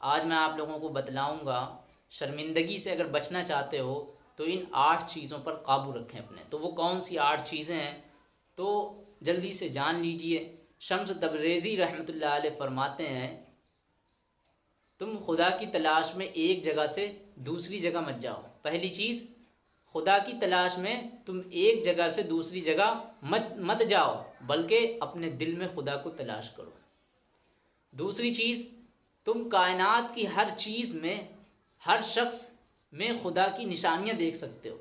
आज मैं आप लोगों को बतलाऊँगा, शर्मिंदगी से अगर बचना चाहते हो तो इन आठ चीज़ों पर काबू रखें अपने। तो वो कौन सी आठ चीज़ें हैं? तो जल्दी से जान लीजिए। शम्स तबरेज़ी रहमत फरमाते हैं, तुम खुदा की तलाश में एक जगह से दूसरी जगह मत जाओ। पहली चीज़, खुदा की तलाश में तुम एक जगह से दूसरी जगह मत मत जाओ, बल्कि अपने दिल में खुदा को तलाश करो। दूसरी चीज़ तुम कायनात की हर चीज़ में, हर शख्स में खुदा की निशानियाँ देख सकते हो।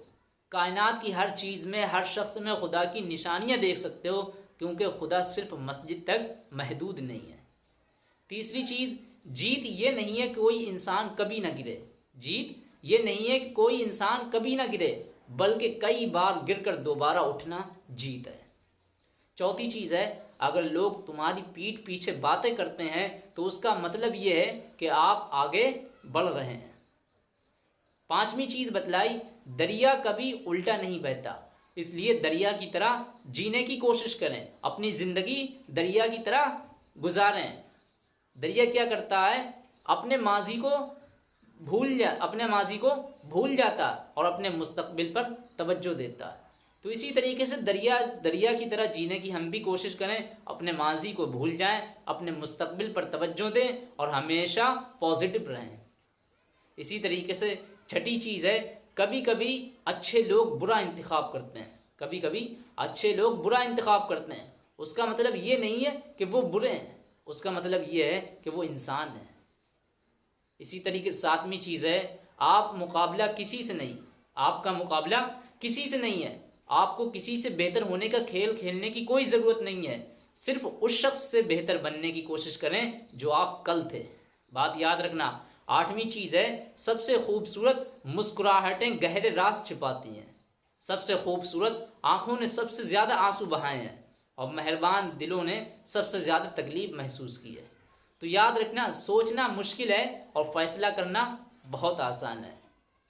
कायनात की हर चीज़ में, हर शख्स में खुदा की निशानियाँ देख सकते हो, क्योंकि खुदा सिर्फ़ मस्जिद तक महदूद नहीं है। तीसरी चीज़, जीत ये नहीं है कि कोई इंसान कभी ना गिरे। जीत ये नहीं है कि कोई इंसान कभी ना गिरे, बल्कि कई बार गिरकर दोबारा उठना जीत है। चौथी चीज़ है, अगर लोग तुम्हारी पीठ पीछे बातें करते हैं तो उसका मतलब ये है कि आप आगे बढ़ रहे हैं। पांचवी चीज़ बतलाई, दरिया कभी उल्टा नहीं बहता। इसलिए दरिया की तरह जीने की कोशिश करें, अपनी ज़िंदगी दरिया की तरह गुजारें। दरिया क्या करता है? अपने माजी को भूल जा, अपने माजी को भूल जाता और अपने मुस्तबिल पर तवज्जो देता। तो इसी तरीके से दरिया दरिया की तरह जीने की हम भी कोशिश करें, अपने माजी को भूल जाएँ, अपने मुस्तकबिल पर तवज्जो दें और हमेशा पॉजिटिव रहें। इसी तरीके से छठी चीज़ है कभी कभी अच्छे लोग बुरा इंतखब करते हैं। कभी कभी अच्छे लोग बुरा इंतखब करते हैं। उसका मतलब ये नहीं है कि वो बुरे हैं, उसका मतलब ये है कि वो इंसान हैं। इसी तरीके सातवीं चीज़ है, आप मुकाबला किसी से नहीं, आपका मुकाबला किसी से नहीं है। आपको किसी से बेहतर होने का खेल खेलने की कोई ज़रूरत नहीं है। सिर्फ़ उस शख्स से बेहतर बनने की कोशिश करें जो आप कल थे। बात याद रखना, आठवीं चीज़ है, सबसे खूबसूरत मुस्कुराहटें गहरे रास छिपाती हैं। सबसे खूबसूरत आँखों ने सबसे ज़्यादा आँसू बहाए हैं और मेहरबान दिलों ने सबसे ज़्यादा तकलीफ़ महसूस की है। तो याद रखना, सोचना मुश्किल है और फैसला करना बहुत आसान है।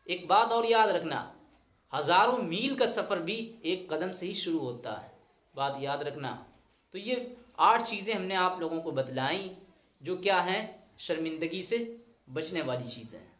एक बात और याद रखना हज़ारों मील का सफ़र भी एक कदम से ही शुरू होता है। बात याद रखना। तो ये आठ चीज़ें हमने आप लोगों को बतलाई, जो क्या हैं? शर्मिंदगी से बचने वाली चीज़ें हैं।